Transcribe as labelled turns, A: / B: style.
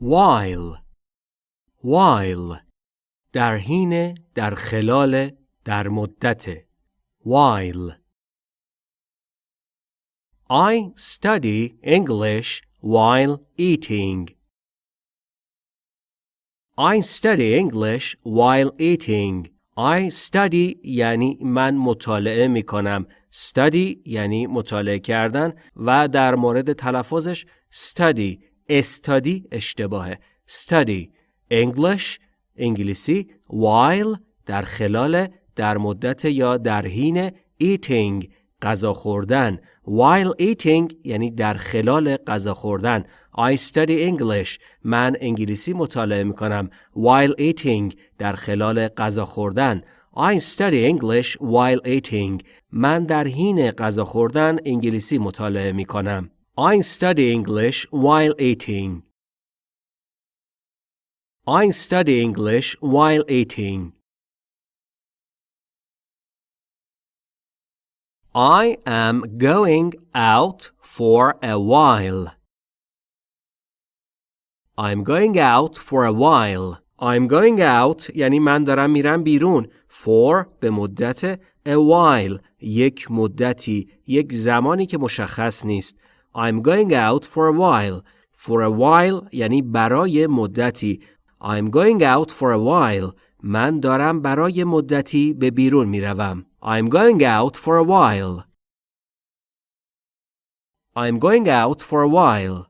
A: while while در حین در خلال در مدت while I study English while eating I study English while eating I study یعنی من مطالعه می کنم study یعنی مطالعه کردن و در مورد تلفظش study استادی اشتباهه. Study English انگلیسی while در خلال در مدت یا در حین eating غذا خوردن. While eating یعنی در خلال غذا خوردن. I study English. من انگلیسی مطالعه می کنم while eating در خلال غذا خوردن. I study English while eating. من در حین غذا خوردن انگلیسی مطالعه می کنم I study English while eating I study English while eating I am going out for a while. I'm going out for a while. I'm going out یعنی من دارم میرم بیرون. For به مدت a while یک مدتی یک زمانی که مشخص نیست. I'm going out for a while. For a while یعنی برای مدتی. I'm going out for a while. من دارم برای مدتی به بیرون میروم. I'm going out for a while. I'm going out for a while.